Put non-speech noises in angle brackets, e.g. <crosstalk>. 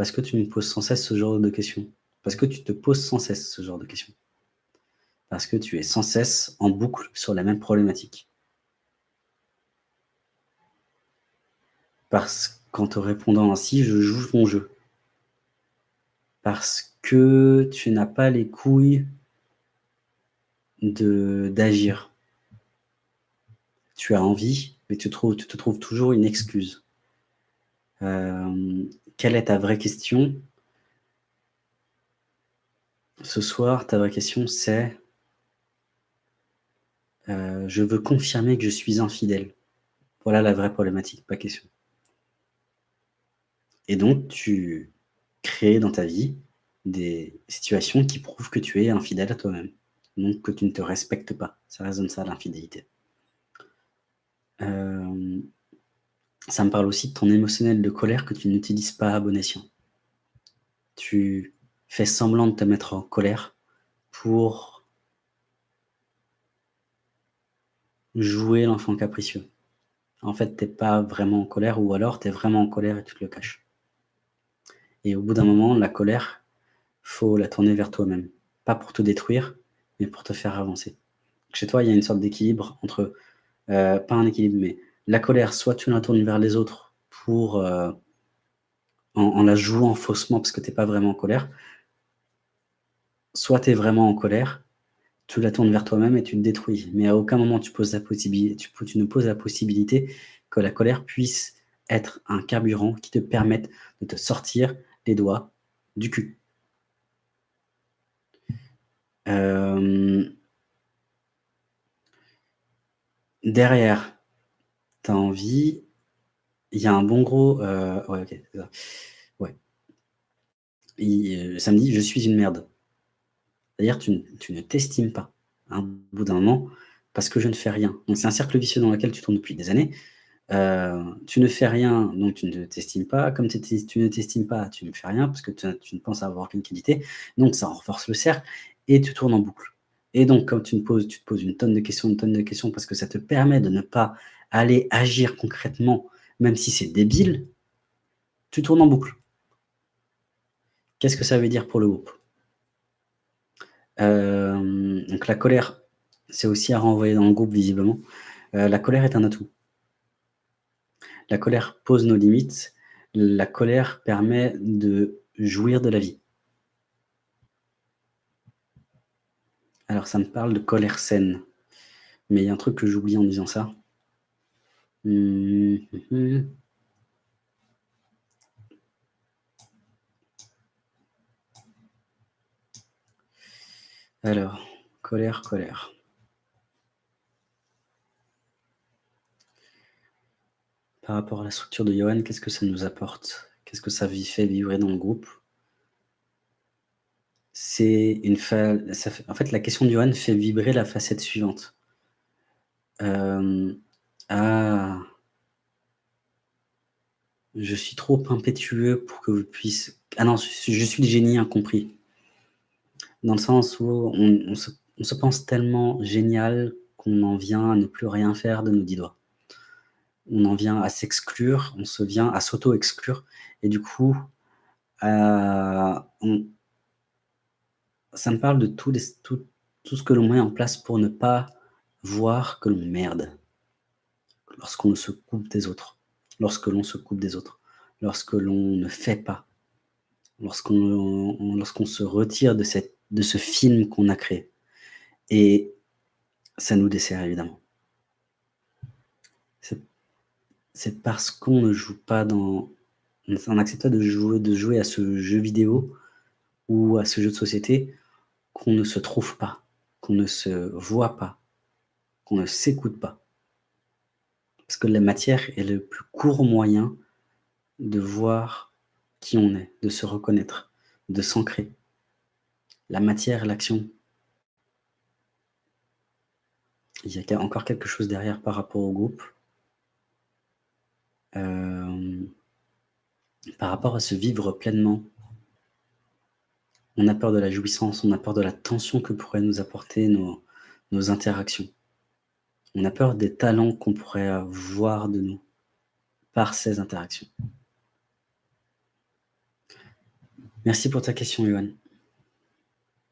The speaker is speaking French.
Parce que tu me poses sans cesse ce genre de questions. Parce que tu te poses sans cesse ce genre de questions. Parce que tu es sans cesse en boucle sur la même problématique. Parce qu'en te répondant ainsi, je joue mon jeu. Parce que tu n'as pas les couilles d'agir. Tu as envie, mais tu, trouves, tu te trouves toujours une excuse. Euh, quelle est ta vraie question? Ce soir, ta vraie question, c'est euh, je veux confirmer que je suis infidèle. Voilà la vraie problématique, pas question. Et donc, tu crées dans ta vie des situations qui prouvent que tu es infidèle à toi-même. Donc, que tu ne te respectes pas. Ça résonne ça, l'infidélité. Euh, ça me parle aussi de ton émotionnel de colère que tu n'utilises pas à bon escient. Tu fais semblant de te mettre en colère pour jouer l'enfant capricieux. En fait, tu n'es pas vraiment en colère ou alors tu es vraiment en colère et tu te le caches. Et au bout d'un moment, la colère, faut la tourner vers toi-même. Pas pour te détruire, mais pour te faire avancer. Chez toi, il y a une sorte d'équilibre entre, euh, pas un équilibre, mais la colère, soit tu la tournes vers les autres pour, euh, en, la jouant faussement parce que tu n'es pas vraiment en colère, soit tu es vraiment en colère, tu la tournes vers toi-même et tu te détruis. Mais à aucun moment tu, ne poses la possibilité que la colère puisse être un carburant qui te permette de te sortir les doigts du cul. Euh, derrière, tu as envie, il y a un bon gros... Euh, ouais, ok, ça. Ouais. Euh, ça me dit « je suis une merde ». C'est-à-dire tu, tu ne t'estimes pas, un bout d'un moment, parce que je ne fais rien. Donc c'est un cercle vicieux dans lequel tu tournes depuis des années. Euh, tu ne fais rien, donc tu ne t'estimes pas. Comme tu ne t'estimes pas, tu ne fais rien, parce que tu, ne penses avoir aucune qualité. Donc ça renforce le cercle, et tu tournes en boucle. Et donc, quand tu, poses, tu te poses une tonne de questions, une tonne de questions, parce que ça te permet de ne pas aller agir concrètement, même si c'est débile, tu tournes en boucle. Qu'est-ce que ça veut dire pour le groupe? Euh, Donc la colère, c'est aussi à renvoyer dans le groupe visiblement. Euh, la colère est un atout. La colère pose nos limites. La colère permet de jouir de la vie. Alors ça me parle de colère saine. Mais il y a un truc que j'oublie en disant ça. <laughs> Alors, colère, colère. Par rapport à la structure de Johan, qu'est-ce que ça nous apporte? Qu'est-ce que ça fait vibrer dans le groupe? C'est une fa... En fait, la question de Johan fait vibrer la facette suivante. Euh, ah! Je suis trop impétueux pour que vous puissiez ah non, je suis le génie incompris. Dans le sens où on se pense tellement génial qu'on en vient à ne plus rien faire de nos dix doigts. On en vient à s'exclure, on se vient à s'auto-exclure et du coup, euh, ça me parle de tout tout ce que l'on met en place pour ne pas voir que l'on merde lorsqu'on se coupe des autres, lorsque l'on se coupe des autres, lorsque l'on ne fait pas, lorsqu'on se retire de, cette, de ce film qu'on a créé. Et ça nous dessert évidemment. C'est parce qu'on ne joue pas dans... On n'accepte pas de jouer, de jouer à ce jeu vidéo ou à ce jeu de société qu'on ne se trouve pas, qu'on ne se voit pas, qu'on ne s'écoute pas. Que la matière est le plus court moyen de voir qui on est, de se reconnaître, de s'ancrer. La matière, l'action. Il y a encore quelque chose derrière par rapport au groupe. Euh, par rapport à se vivre pleinement. On a peur de la jouissance, on a peur de la tension que pourraient nous apporter nos interactions. On a peur des talents qu'on pourrait avoir de nous par ces interactions. Merci pour ta question, Yoann.